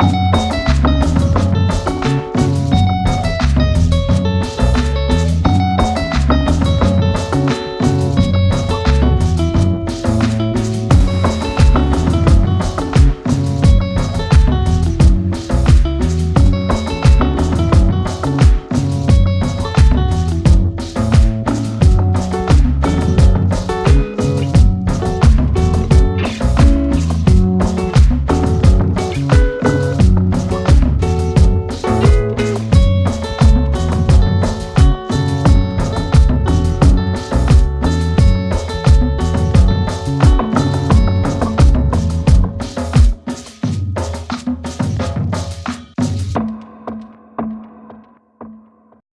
Bye.